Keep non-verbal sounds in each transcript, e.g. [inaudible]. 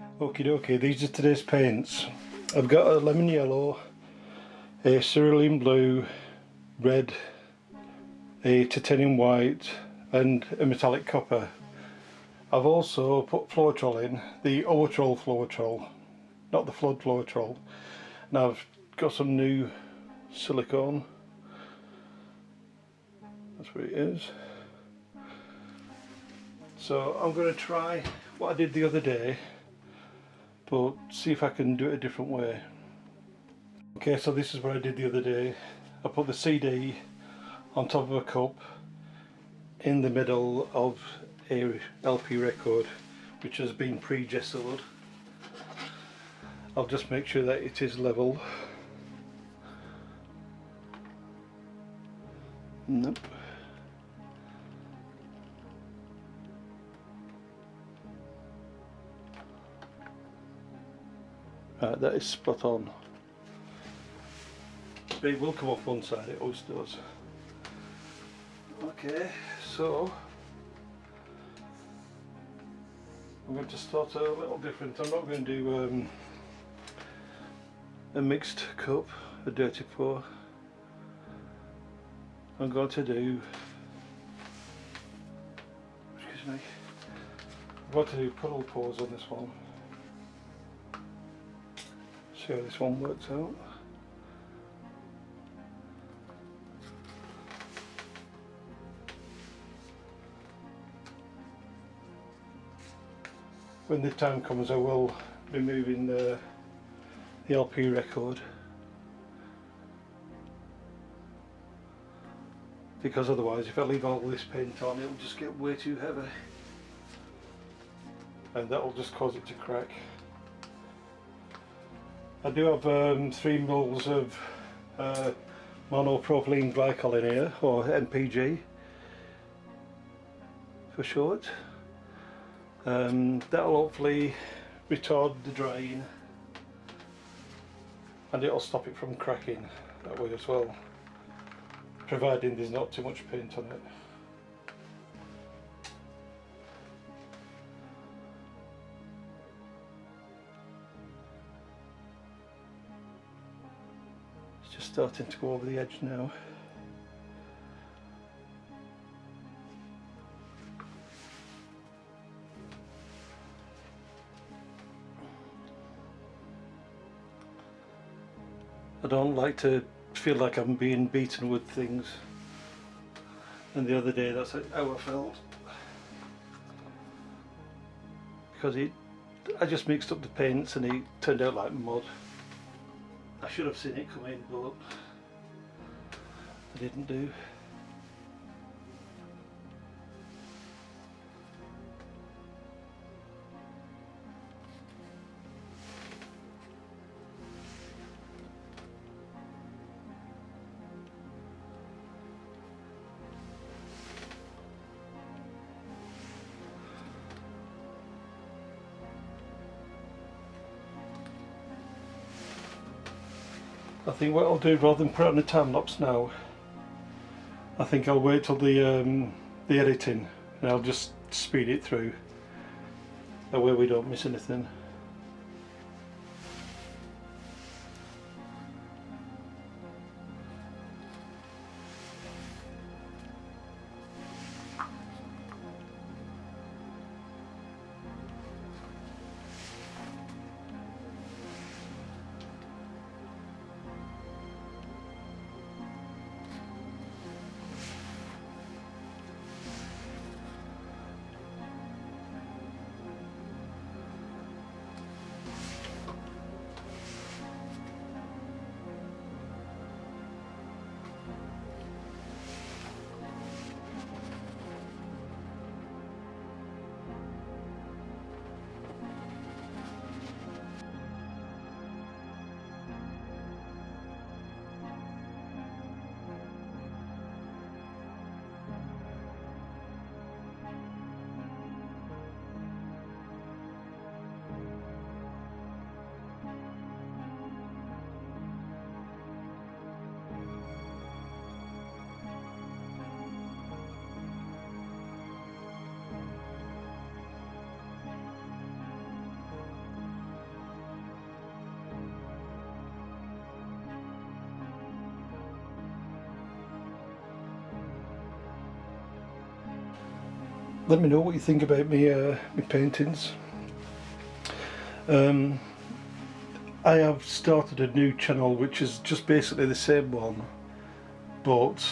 Okie dokie, these are today's paints. I've got a lemon yellow, a cerulean blue, red, a titanium white and a metallic copper. I've also put Floetrol in, the Owatrol Floetrol, not the Flood Floetrol. Now I've got some new silicone, that's what it is. So I'm going to try what I did the other day but see if I can do it a different way. Okay so this is what I did the other day. I put the CD on top of a cup in the middle of a LP record which has been pre-gessoed. I'll just make sure that it is level. Nope. Right, that is spot on. It will come off one side, it always does. Okay, so I'm going to start a little different. I'm not going to do um, a mixed cup, a dirty pour. I'm going to do, excuse me, I'm going to do puddle pours on this one. See how this one works out. When the time comes I will be moving the, the LP record because otherwise if I leave all this paint on it'll just get way too heavy and that'll just cause it to crack. I do have um, three mils of uh, monopropylene glycol in here, or MPG for short. Um, that'll hopefully retard the drain and it'll stop it from cracking that way as well, providing there's not too much paint on it. Starting to go over the edge now. I don't like to feel like I'm being beaten with things. And the other day that's how I felt. Because it, I just mixed up the paints and it turned out like mud I should have seen it come in but I didn't do. I think what I'll do rather than put it on a time lapse now I think I'll wait till the um, the editing and I'll just speed it through. That way we don't miss anything let me know what you think about me, uh, my paintings. Um, I have started a new channel which is just basically the same one but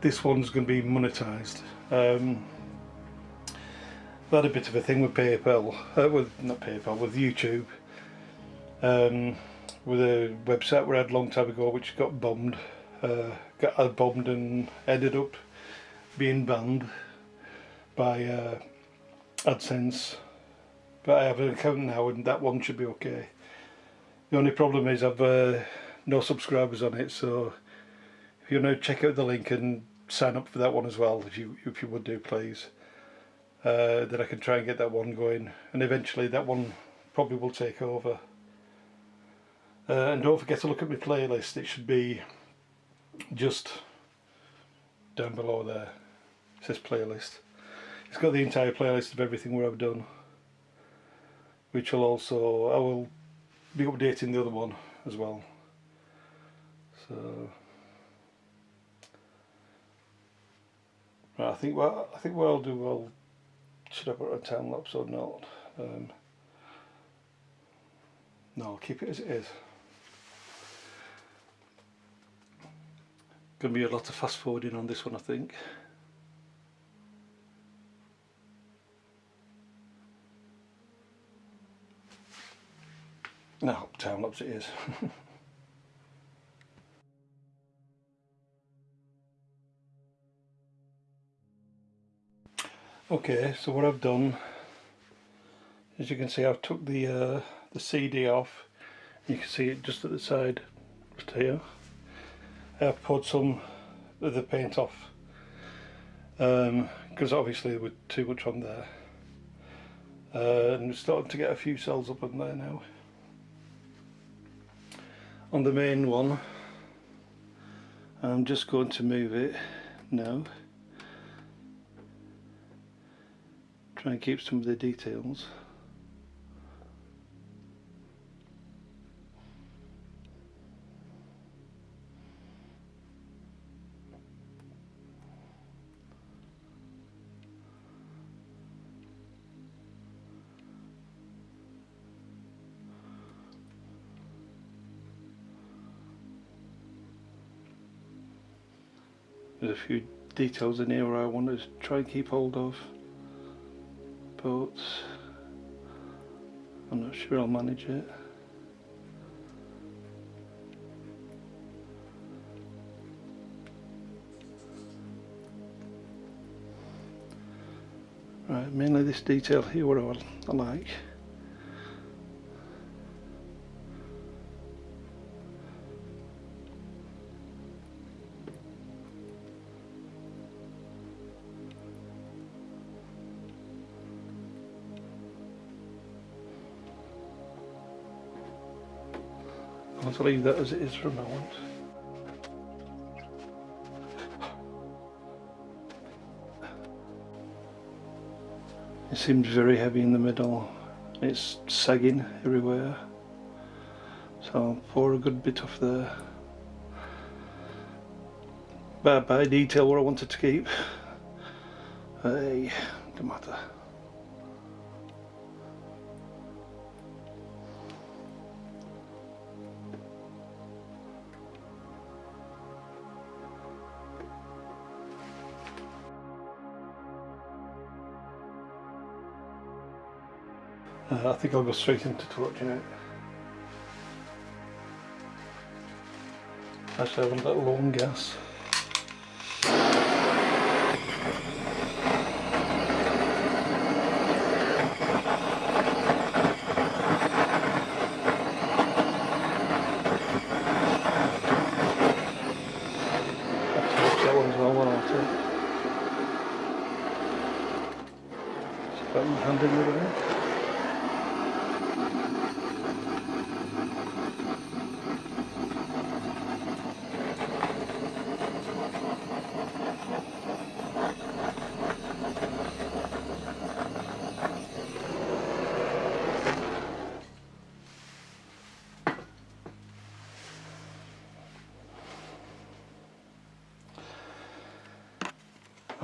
this one's going to be monetized. Um, I've had a bit of a thing with PayPal, uh, with not PayPal, with YouTube, um, with a website we had a long time ago which got bombed, uh, got uh, bombed and ended up being banned by uh, AdSense. But I have an account now and that one should be okay. The only problem is I've uh, no subscribers on it, so if you to check out the link and sign up for that one as well, if you if you would do, please. Uh, then I can try and get that one going, and eventually that one probably will take over. Uh, and don't forget to look at my playlist. It should be just down below there. It says playlist. It's got the entire playlist of everything where I've done, which will also I will be updating the other one as well. So right, I think well I think what I'll do I'll should I put a time lapse or not? Um, no I'll keep it as it is. Gonna be a lot of fast forwarding on this one I think No, time lapse it is. [laughs] okay, so what I've done, as you can see, I've took the uh, the CD off. You can see it just at the side, just here. I've put some of the paint off because um, obviously there was too much on there. Uh, and we're starting to get a few cells up in there now on the main one. I'm just going to move it now. Try and keep some of the details There's a few details in here I want to try and keep hold of but I'm not sure I'll manage it. Right, mainly this detail here what I, I like. I'll leave that as it is for a moment. It seems very heavy in the middle. It's sagging everywhere. So I'll pour a good bit off there. Bad by detail what I wanted to keep. Hey, don't matter. Uh, I think I'll go straight into torching it. Actually I a little long gas. hand in the way.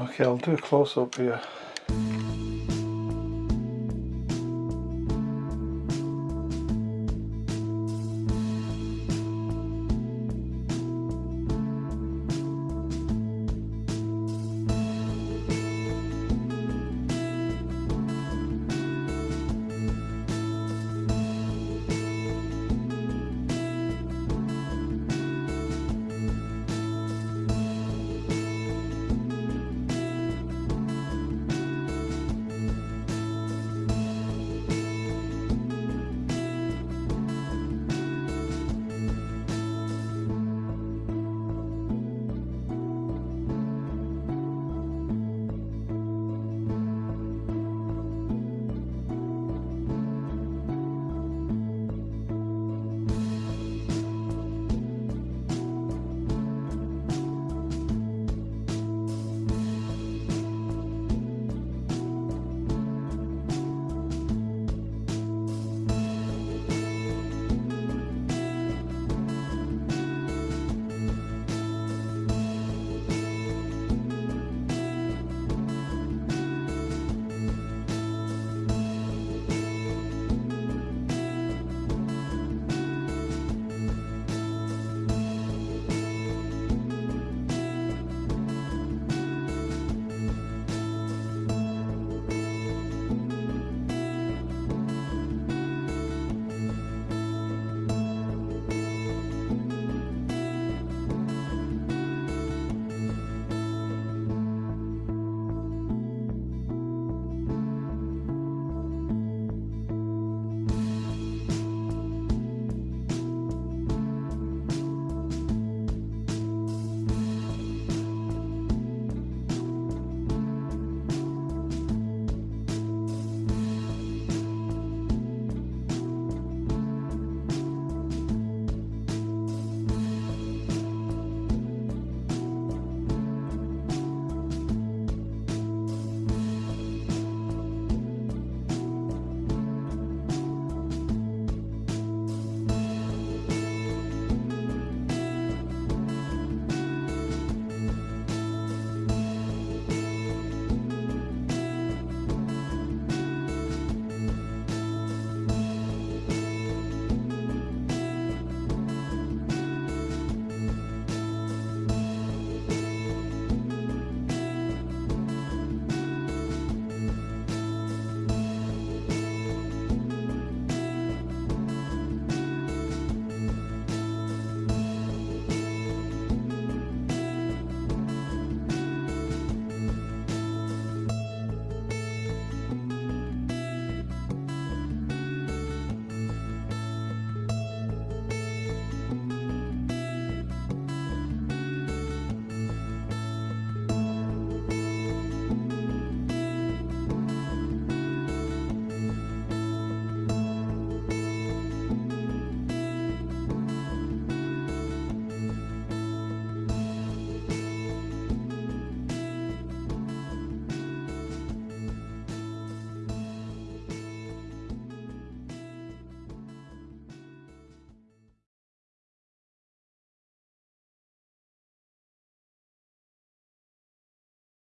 Okay, I'll do a close up here.